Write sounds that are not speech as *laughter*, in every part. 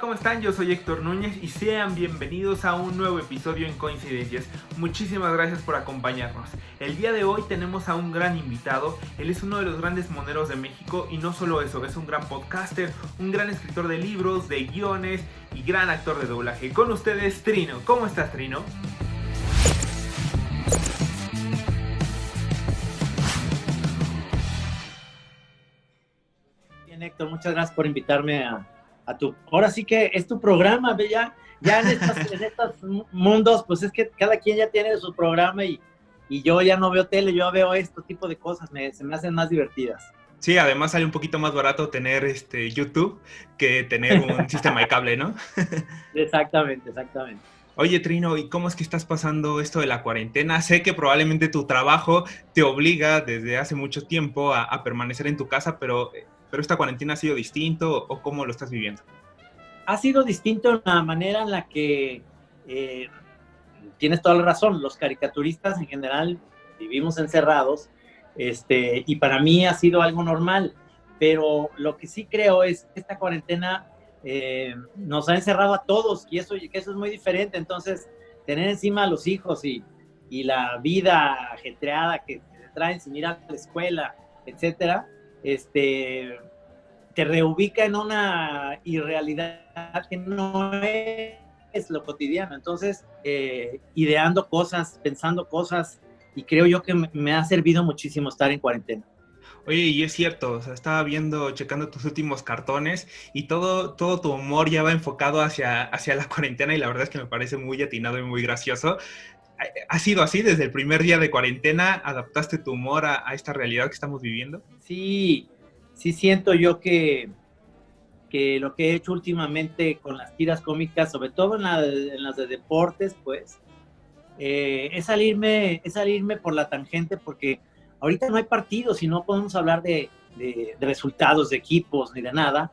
¿cómo están? Yo soy Héctor Núñez y sean bienvenidos a un nuevo episodio en Coincidencias. Muchísimas gracias por acompañarnos. El día de hoy tenemos a un gran invitado. Él es uno de los grandes moneros de México y no solo eso, es un gran podcaster, un gran escritor de libros, de guiones y gran actor de doblaje. Con ustedes, Trino. ¿Cómo estás, Trino? Bien, Héctor, muchas gracias por invitarme a, tu... Ahora sí que es tu programa, ya, ya *laughs* en, estos mundos, pues es que cada quien ya tiene su programa y, yo ya no veo tele, yo veo este tipo de cosas, se me hacen más divertidas. Sí, además sale un poquito más barato tener este YouTube que tener un *laughs* sistema de cable, ¿no? *laughs* exactamente, exactamente. Oye, Trino, ¿y cómo es que estás pasando esto de la cuarentena? Sé que probablemente tu trabajo te obliga desde hace mucho tiempo a, permanecer en tu casa, pero, pero esta cuarentena ha sido distinto o cómo lo estás viviendo? Ha sido distinto la manera en la que eh, tienes toda la razón. Los caricaturistas en general vivimos encerrados este, y para mí ha sido algo normal. Pero lo que sí creo es que esta cuarentena eh, nos ha encerrado a todos y eso, que eso es muy diferente. Entonces, tener encima a los hijos y, y la vida ajetreada que traen sin ir a la escuela, etcétera, este, te reubica en una irrealidad que no es lo cotidiano. Entonces, eh, ideando cosas, pensando cosas, y creo yo que me ha servido muchísimo estar en cuarentena. Oye, y es cierto, estaba viendo, checando tus últimos cartones y todo, todo tu humor ya va enfocado hacia, hacia la *laughs* cuarentena y la verdad es que me parece muy atinado y muy gracioso. ¿Ha sido así desde el primer día de cuarentena? ¿Adaptaste tu humor a, esta realidad que estamos viviendo? Sí, sí siento yo que, que lo que he hecho últimamente con las tiras cómicas, sobre todo en, las de deportes, pues, eh, es, salirme, es salirme por la tangente porque Ahorita no hay partidos y no podemos hablar de, resultados de equipos ni de nada.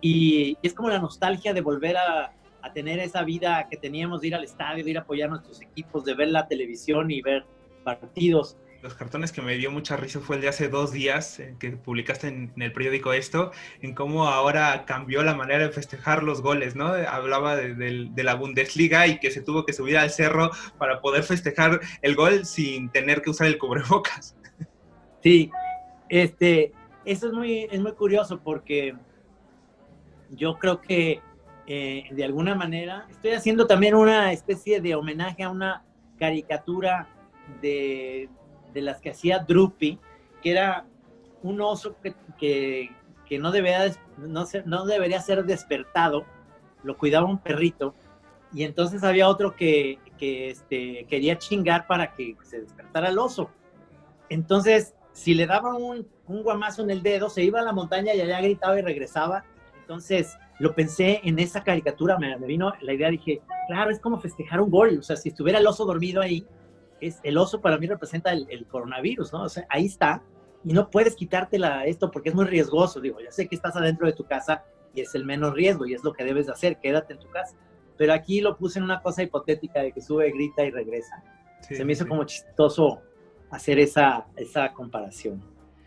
Y, es como la nostalgia de volver a, tener esa vida que teníamos de ir al estadio, de ir a apoyar a nuestros equipos, de ver la televisión y ver partidos. Los cartones que me dio mucha risa fue el de hace dos días eh, que publicaste en, el periódico esto, en cómo ahora cambió la manera de festejar los goles, ¿no? Hablaba de, de, la Bundesliga y que se tuvo que subir al cerro para poder festejar el gol sin tener que usar el cubrebocas. Sí, este, eso es muy, es muy curioso porque yo creo que eh, de alguna manera estoy haciendo también una especie de homenaje a una caricatura de, las que hacía Drupi, que era un oso que, no, debería, no, no debería ser despertado, lo cuidaba un perrito, y entonces había otro que, este, quería chingar para que se despertara el oso. Entonces, si le daba un, un, guamazo en el dedo, se iba a la montaña y allá gritaba y regresaba. Entonces, lo pensé en esa caricatura, me, vino la idea, dije, claro, es como festejar un gol, o sea, si estuviera el oso dormido ahí, es, el oso para mí representa el, coronavirus, ¿no? O sea, ahí está, y no puedes quitártela esto porque es muy riesgoso, digo, ya sé que estás adentro de tu casa y es el menos riesgo y es lo que debes de hacer, quédate en tu casa. Pero aquí lo puse en una cosa hipotética de que sube, grita y regresa. Se me hizo como chistoso hacer esa, esa comparación.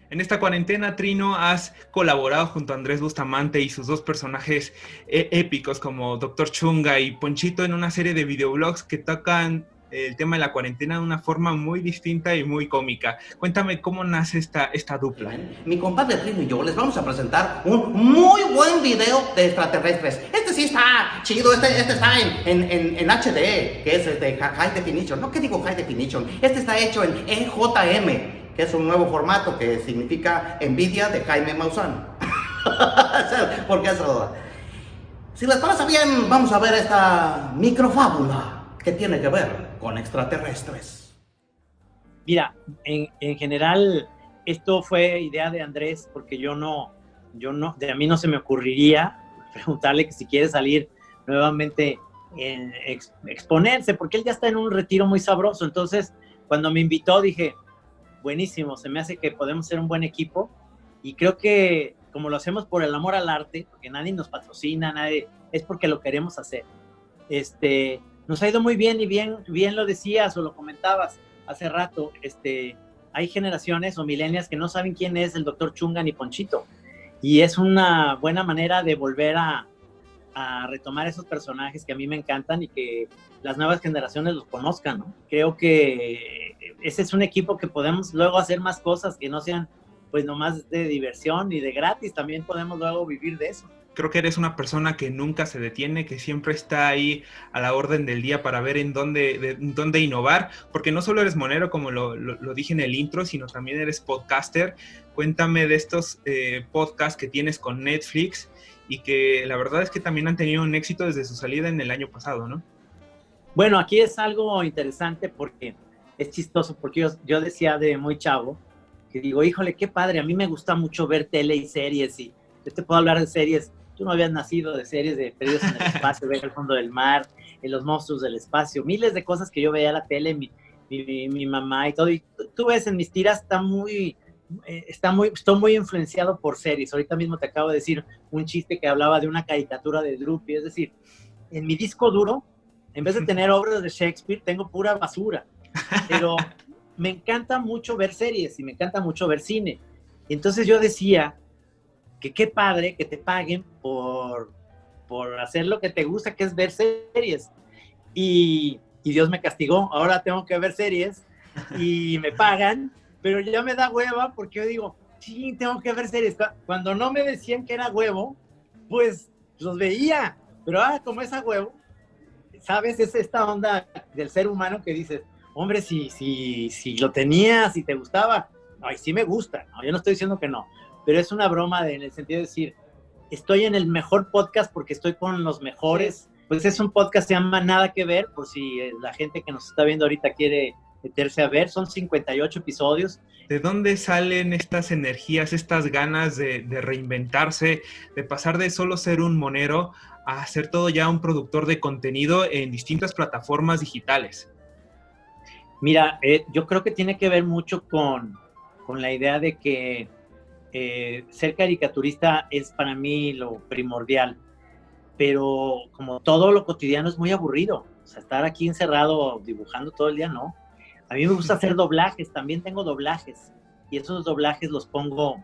En esta cuarentena, Trino, has colaborado junto a Andrés Bustamante y sus dos personajes eh, épicos como Doctor Chunga y Ponchito en una serie de videoblogs que tocan el tema de la cuarentena de una forma muy distinta y muy cómica. Cuéntame cómo nace esta, esta dupla. Mi compadre Trino y yo les vamos a presentar un muy buen video de extraterrestres. Este sí está chido, este, este está en, en, en, HD, que es de High Definition. No, ¿qué digo High Definition? Este está hecho en EJM, que es un nuevo formato que significa envidia de Jaime Maussan. *laughs* ¿Por qué eso? Si les parece bien, vamos a ver esta microfábula que tiene que ver con extraterrestres? Mira, en, en, general esto fue idea de Andrés porque yo no, yo no, de a mí no se me ocurriría *laughs* preguntarle que si quiere salir nuevamente en exponerse, porque él ya está en un retiro muy sabroso. Entonces, cuando me invitó dije, buenísimo, se me hace que podemos ser un buen equipo y creo que como lo hacemos por el amor al arte, porque nadie nos patrocina, nadie, es porque lo queremos hacer. Este, nos ha ido muy bien y bien, bien lo decías o lo comentabas hace rato, este, hay generaciones o milenias que no saben quién es el doctor Chunga ni Ponchito. Y es una buena manera de volver a, retomar esos personajes que a mí me encantan y que las nuevas generaciones los conozcan, ¿no? Creo que ese es un equipo que podemos luego hacer más cosas que no sean pues nomás de diversión y de gratis, también podemos luego vivir de eso. Creo que eres una persona que nunca se detiene, que siempre está ahí a la orden del día para ver en dónde, dónde innovar, porque no solo eres monero, como lo, dije en el intro, sino también eres podcaster. Cuéntame de estos eh, podcasts que tienes con Netflix y que la verdad es que también han tenido un éxito desde su salida en el año pasado, ¿no? Bueno, aquí es algo interesante porque es chistoso, porque yo decía de muy chavo, que digo, híjole, qué padre, a mí me gusta mucho ver tele y series y yo te puedo hablar de series, tú no habías nacido de series de Perdidos en el Espacio, ver el fondo del mar, en los monstruos del espacio, miles de cosas que yo veía en la tele, mi, mi, mi mamá y todo, y tú ves en mis tiras, está muy, eh, está muy, estoy muy influenciado por series. Ahorita mismo te acabo de decir un chiste que hablaba de una caricatura de Droopy. Es decir, en mi disco duro, en vez de tener obras de Shakespeare, tengo pura basura. Pero *laughs* me encanta mucho ver series y me encanta mucho ver cine. Entonces yo decía que qué padre que te paguen por, por hacer lo que te gusta, que es ver series. Y, y Dios me castigó. Ahora tengo que ver series y *laughs* me pagan pero ya me da hueva porque yo digo, sí, tengo que ver series. Cuando no me decían que era huevo, pues los veía, pero ah, como es a huevo, ¿sabes? Es esta onda del ser humano que dices, hombre, si, si, si lo tenías, si te gustaba, ay, sí me gusta, ¿no? yo no estoy diciendo que no, pero es una broma en el sentido de decir, estoy en el mejor podcast porque estoy con los mejores. Pues es un podcast que se llama Nada que ver, por si la gente que nos está viendo ahorita quiere meterse a ver. Son 58 episodios. ¿De dónde salen estas energías, estas ganas de, reinventarse, de pasar de solo ser un monero a ser todo ya un productor de contenido en distintas plataformas digitales? Mira, eh, yo creo que tiene que ver mucho con, con la idea de que eh, ser caricaturista es para mí lo primordial, pero como todo lo cotidiano es muy aburrido. O sea, estar aquí encerrado dibujando todo el día, no. A mí me gusta hacer *laughs* doblajes, también tengo doblajes. Y esos doblajes los pongo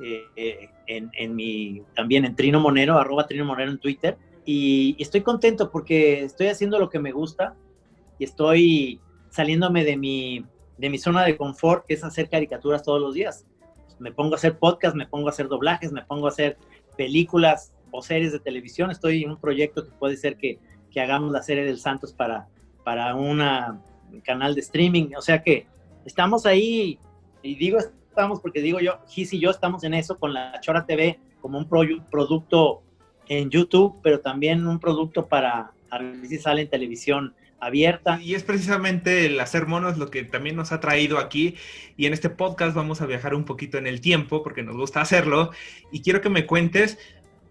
eh, eh, en, mi, también en Trino Monero, arroba Trino Monero en Twitter. Y, estoy contento porque estoy haciendo lo que me gusta y estoy saliéndome de mi, de mi zona de confort, que es hacer caricaturas todos los días. Me pongo a hacer podcast, me pongo a hacer doblajes, me pongo a hacer películas o series de televisión. Estoy en un proyecto que puede ser que, que hagamos la serie del Santos para, para una canal de streaming. O sea que estamos ahí, y digo estamos porque digo yo, Gis y yo estamos en eso con la Chora TV como un producto en YouTube, pero también un producto para a ver si sale en televisión abierta. Y es precisamente el hacer monos lo que también nos ha traído aquí. Y en este podcast vamos a viajar un poquito en el tiempo, porque nos gusta hacerlo. Y quiero que me cuentes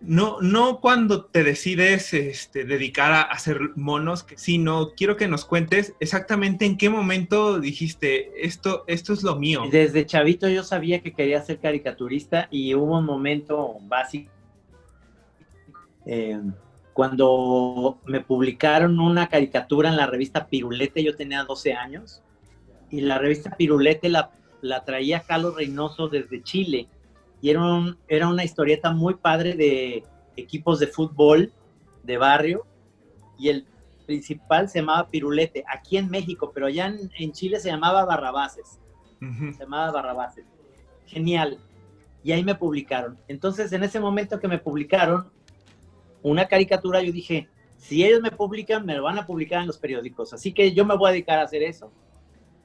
no, no cuando te decides este, dedicar a hacer monos, sino quiero que nos cuentes exactamente en qué momento dijiste, esto, esto es lo mío. Desde chavito yo sabía que quería ser caricaturista y hubo un momento básico eh, cuando me publicaron una caricatura en la revista Pirulete, yo tenía 12 años, y la revista Pirulete la, la traía Carlos Reynoso desde Chile y era, era una historieta muy padre de equipos de fútbol de barrio y el principal se llamaba Pirulete, aquí en México, pero allá en, Chile se llamaba Barrabases. Se llamaba Barrabases. Genial. Y ahí me publicaron. Entonces, en ese momento que me publicaron una caricatura, yo dije, si ellos me publican, me lo van a publicar en los periódicos. Así que yo me voy a dedicar a hacer eso.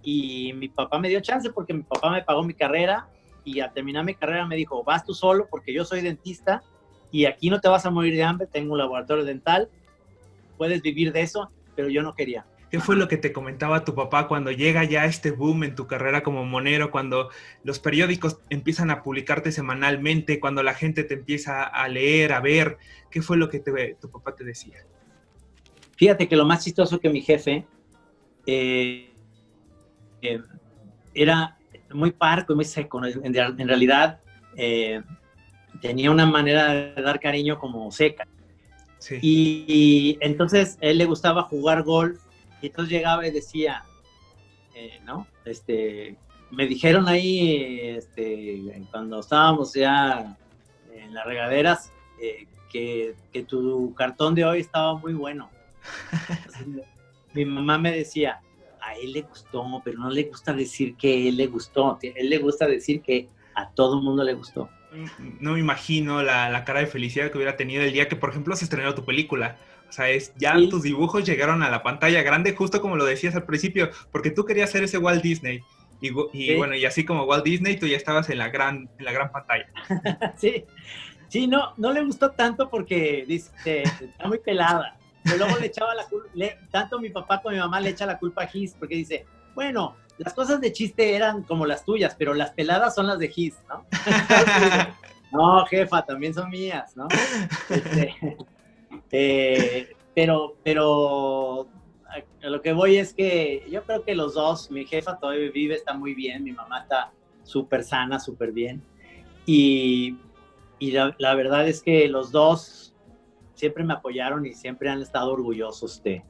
Y mi papá me dio chance porque mi papá me pagó mi carrera y al terminar mi carrera me dijo, vas tú solo porque yo soy dentista y aquí no te vas a morir de hambre, tengo un laboratorio dental, puedes vivir de eso, pero yo no quería. ¿Qué fue lo que te comentaba tu papá cuando llega ya este boom en tu carrera como monero, cuando los periódicos empiezan a publicarte semanalmente, cuando la gente te empieza a leer, a ver? ¿Qué fue lo que tu papá te decía? Fíjate que lo más chistoso que mi jefe eh, eh, era muy parco, muy seco. En, realidad eh, tenía una manera de dar cariño como seca. Y, entonces él le gustaba jugar golf y entonces llegaba y decía, eh, ¿no? Este, me dijeron ahí, este, cuando estábamos ya en las regaderas, eh, que, que tu cartón de hoy estaba muy bueno. *laughs* mi mamá me decía, a él le gustó, pero no le gusta decir que él le gustó, a él le gusta decir que a todo el mundo le gustó. No me imagino la, la, cara de felicidad que hubiera tenido el día que, por ejemplo, se estrenó tu película. O sea, es, ya tus dibujos llegaron a la pantalla grande, justo como lo decías al principio, porque tú querías ser ese Walt Disney. Y, y bueno, y así como Walt Disney, tú ya estabas en la gran, en la gran pantalla. *laughs* sí, sí, no, no le gustó tanto porque dice, está muy pelada. Pero luego le echaba la culpa, tanto mi papá como mi mamá le echa la culpa a Gis, porque dice, bueno, las cosas de chiste eran como las tuyas, pero las peladas son las de Gis, ¿no? *laughs* *laughs* no, jefa, también son mías, ¿no? Este, eh, pero, pero a lo que voy es que yo creo que los dos, mi jefa todavía vive, está muy bien, mi mamá está súper sana, súper bien. Y, y la, la, verdad es que los dos siempre me apoyaron y siempre han estado orgullosos de,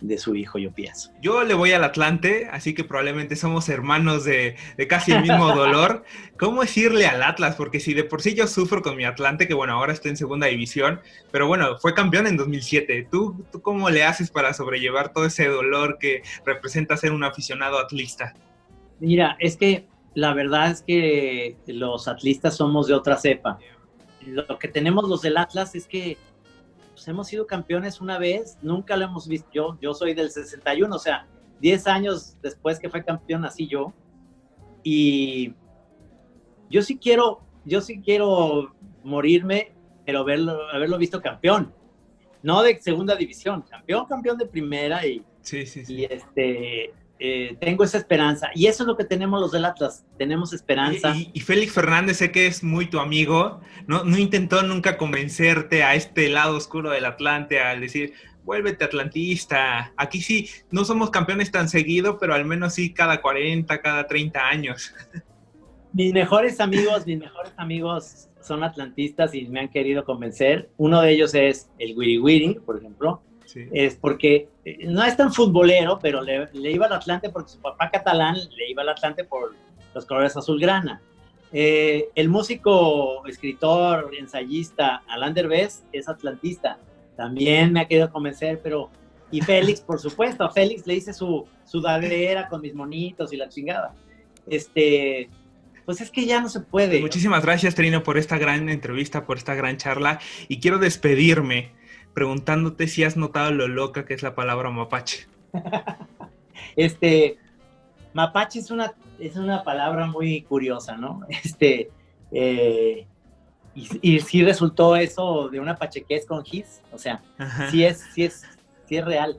de su hijo, yo pienso. Yo le voy al Atlante, así que probablemente somos hermanos de, de casi el mismo *laughs* dolor. ¿Cómo es irle al Atlas? Porque si de por sí yo sufro con mi Atlante, que bueno, ahora está en segunda división, pero bueno, fue campeón en 2007. ¿Tú, tú cómo le haces para sobrellevar todo ese dolor que representa ser un aficionado atlista? Mira, es que la verdad es que los atlistas somos de otra cepa. Lo que tenemos los del Atlas es que pues hemos sido campeones una vez, nunca lo hemos visto. Yo, yo soy del 61, o sea, 10 años después que fue campeón, así yo. Y yo sí quiero, yo sí quiero morirme, pero verlo, haberlo visto campeón. No de segunda división, campeón, campeón de primera y, sí, sí, sí. y este, eh, tengo esa esperanza. Y eso es lo que tenemos los del Atlas, tenemos esperanza. Y, y, Félix Fernández, sé que es muy tu amigo, ¿no? no intentó nunca convencerte a este lado oscuro del Atlante al decir, vuélvete atlantista. Aquí sí, no somos campeones tan seguido, pero al menos sí cada 40, cada 30 años. *laughs* Mis mejores amigos, mis mejores amigos son atlantistas y me han querido convencer. Uno de ellos es el Wiri Wiri, por ejemplo. Sí. Es porque no es tan futbolero, pero le, le, iba al Atlante porque su papá catalán le iba al Atlante por los colores azulgrana. Eh, el músico, escritor, ensayista Alain Derbez es atlantista. También me ha querido convencer, pero... Y Félix, por supuesto, a Félix le hice su sudadera con mis monitos y la chingada. Este, pues es que ya no se puede. Muchísimas gracias, Trino, por esta gran entrevista, por esta gran charla. Y quiero despedirme preguntándote si has notado lo loca que es la palabra mapache. *laughs* este, mapache es una, es una palabra muy curiosa, ¿no? *laughs* Este, eh, y, y sí resultó eso de una pachequez con Gis, o sea, sí es, sí es, sí es real.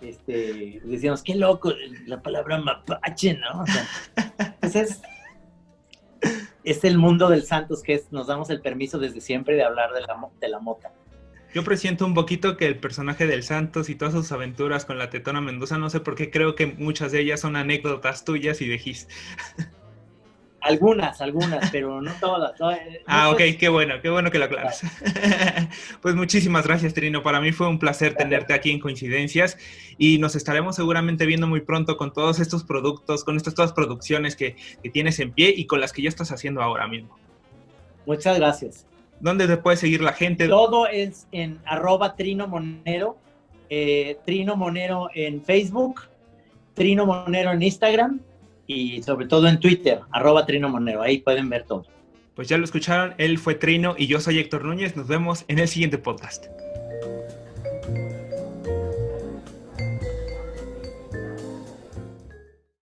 Este, decíamos, qué loco la palabra mapache, ¿no? O sea, *laughs* pues es, es el mundo del Santos que es, nos damos el permiso desde siempre de hablar de la, de la mota. Yo presiento un poquito que el personaje del Santos y todas sus aventuras con la Tetona Mendoza, no sé por qué creo que muchas de ellas son anécdotas tuyas y de Gis. *laughs* Algunas, algunas, pero no todas. No, ah, ok, qué bueno, qué bueno que lo aclaras. *laughs* pues muchísimas gracias, Trino. Para mí fue un placer gracias. tenerte aquí en Coincidencias y nos estaremos seguramente viendo muy pronto con todos estos productos, con estas todas producciones que, que tienes en pie y con las que ya estás haciendo ahora mismo. Muchas gracias. ¿Dónde te puede seguir la gente? Todo es en arroba Trino Monero, eh, Trino Monero en Facebook, Trino Monero en Instagram y sobre todo en Twitter, arroba Trino Monero. Ahí pueden ver todo. Pues ya lo escucharon, él fue Trino y yo soy Héctor Núñez. Nos vemos en el siguiente podcast.